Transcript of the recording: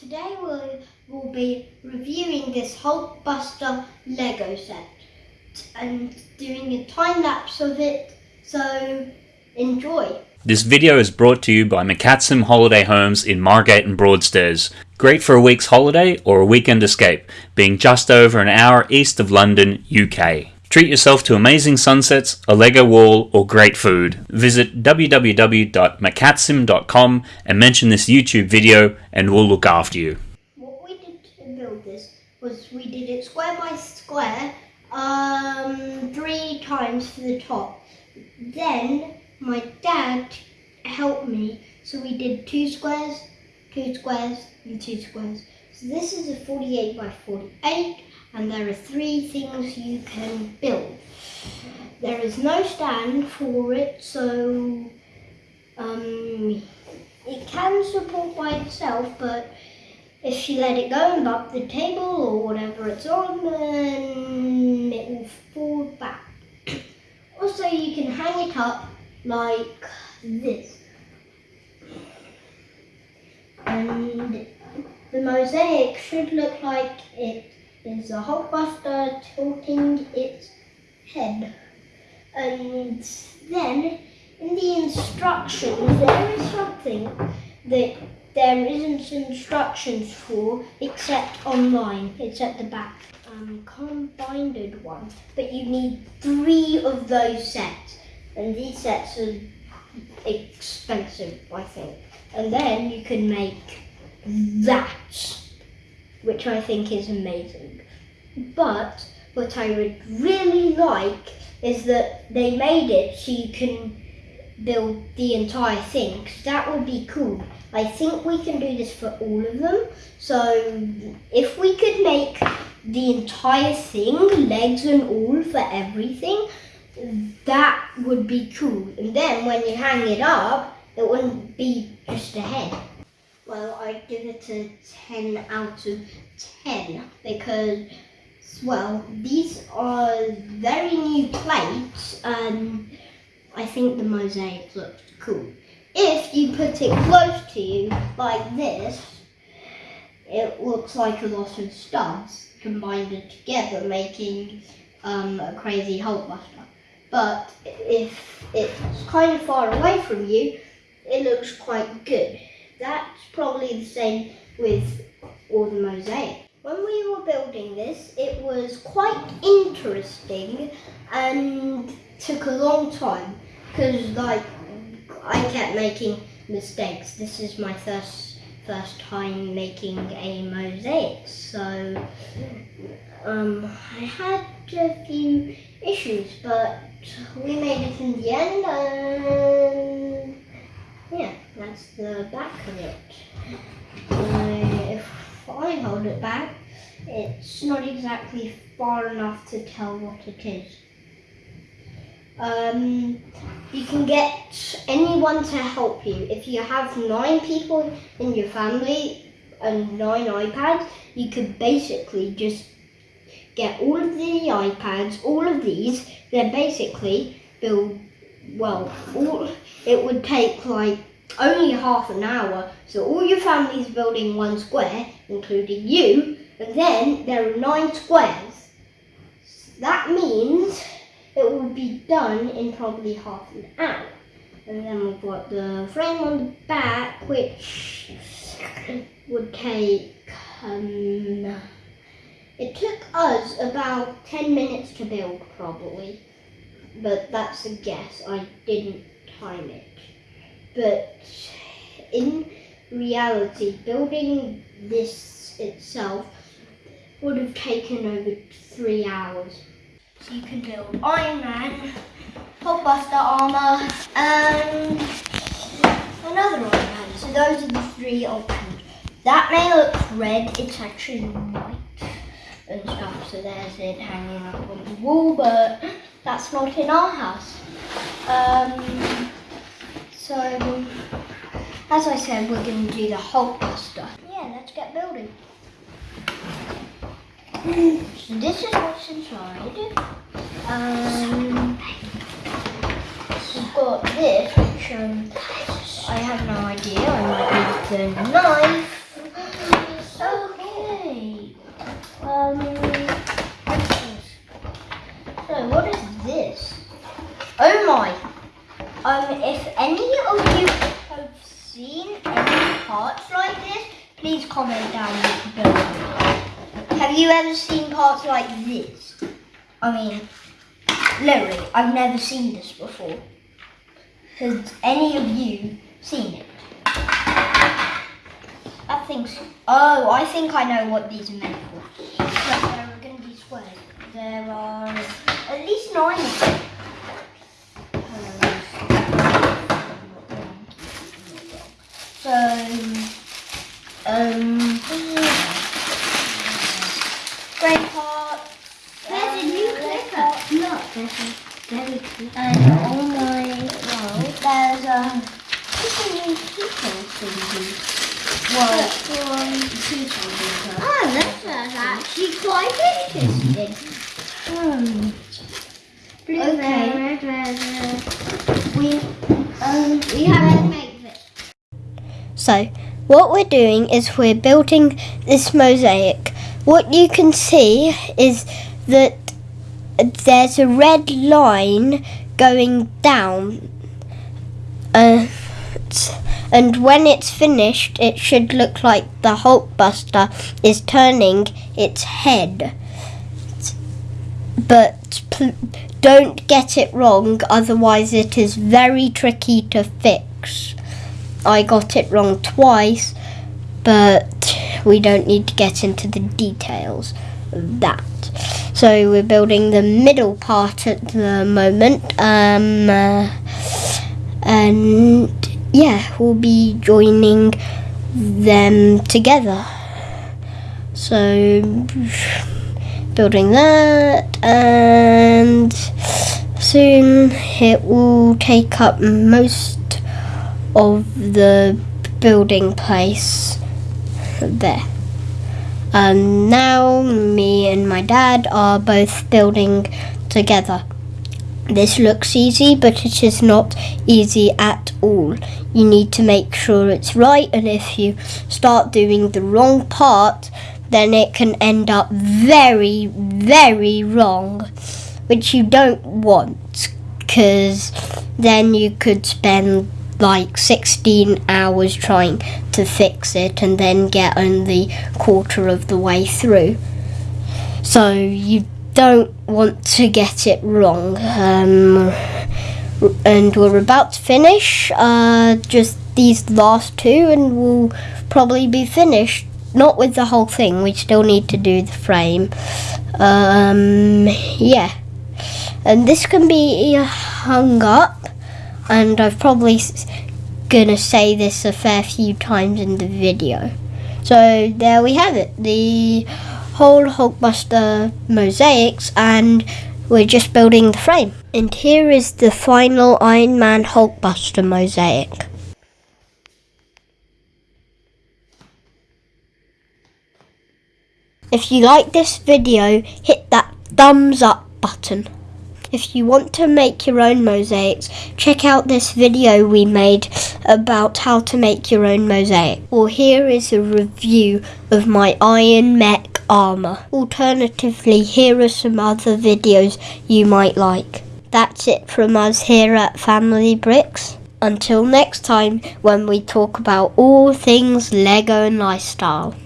Today we will be reviewing this Hulkbuster Lego set and doing a time lapse of it, so enjoy. This video is brought to you by McCatsim Holiday Homes in Margate and Broadstairs. Great for a week's holiday or a weekend escape, being just over an hour east of London, UK. Treat yourself to amazing sunsets, a Lego wall, or great food. Visit www.macatsim.com and mention this YouTube video and we'll look after you. What we did to build this was we did it square by square, um, three times for the top. Then my dad helped me, so we did two squares, two squares, and two squares. So this is a 48 by 48 and there are three things you can build. There is no stand for it, so um, it can support by itself, but if you let it go and bump the table or whatever it's on, then it will fall back. also, you can hang it up like this. And the mosaic should look like it is a Hulkbuster tilting its head. And then in the instructions there is something that there isn't instructions for except online. It's at the back. Um, combined one. But you need three of those sets. And these sets are expensive, I think. And then you can make that which I think is amazing. But what I would really like is that they made it so you can build the entire thing. That would be cool. I think we can do this for all of them. So if we could make the entire thing, legs and all for everything, that would be cool. And then when you hang it up, it wouldn't be just a head. Well, I'd give it a 10 out of 10 because, well, these are very new plates and I think the mosaic looks cool. If you put it close to you like this, it looks like a lot of studs combined together making um, a crazy Hulkbuster. But if it's kind of far away from you, it looks quite good. That's probably the same with all the mosaic. When we were building this, it was quite interesting and took a long time because like I kept making mistakes. This is my first first time making a mosaic, so um, I had a few issues, but we made it in the end and yeah, that's the back of it. Uh, if I hold it back, it's not exactly far enough to tell what it is. Um, you can get anyone to help you. If you have nine people in your family and nine iPads, you could basically just get all of the iPads, all of these, then basically build well, all, it would take like only half an hour. So all your family's building one square, including you, and then there are nine squares. That means it will be done in probably half an hour. And then we've got the frame on the back, which would take, um, it took us about 10 minutes to build probably but that's a guess. I didn't time it. But in reality, building this itself would have taken over three hours. So you can build Iron Man, Hulkbuster armor, and another Iron Man. So those are the three options. That may look red, it's actually white and stuff. So there's it hanging up on the wall, but that's not in our house. Um, so, as I said, we're going to do the Hulkbuster. Yeah, let's get building. so this is what's inside. Um, we've got this, which um, I have no idea. I might need the knife. Okay. Um, comment down below. Have you ever seen parts like this? I mean, literally, I've never seen this before. Has any of you seen it? I think so. Oh, I think I know what these are meant for. But there are going to be squares. There are at least nine of them. So, um, great part. There's a new clipper. Look, there's a very cute. And on my wall, there's a little new people thingy. Well, from two something. Oh, this is actually quite interesting. Hmm. Blue, Okay. red, red, red. We, um, We have to make this. So, what we're doing is we're building this mosaic. What you can see is that there's a red line going down. Uh, and when it's finished, it should look like the Hulkbuster is turning its head. But don't get it wrong, otherwise, it is very tricky to fix. I got it wrong twice, but we don't need to get into the details of that. So we're building the middle part at the moment, um, uh, and yeah, we'll be joining them together. So building that, and soon it will take up most of the building place there. And now me and my dad are both building together. This looks easy, but it is not easy at all. You need to make sure it's right, and if you start doing the wrong part, then it can end up very, very wrong, which you don't want, because then you could spend like 16 hours trying to fix it and then get only quarter of the way through. So you don't want to get it wrong. Um, and we're about to finish uh, just these last two, and we'll probably be finished. Not with the whole thing, we still need to do the frame. Um, yeah. And this can be hung up and I've probably gonna say this a fair few times in the video. So there we have it, the whole Hulkbuster mosaics, and we're just building the frame. And here is the final Iron Man Hulkbuster mosaic. If you like this video, hit that thumbs up button. If you want to make your own mosaics, check out this video we made about how to make your own mosaic. Or here is a review of my Iron Mech armour. Alternatively, here are some other videos you might like. That's it from us here at Family Bricks. Until next time when we talk about all things Lego and lifestyle.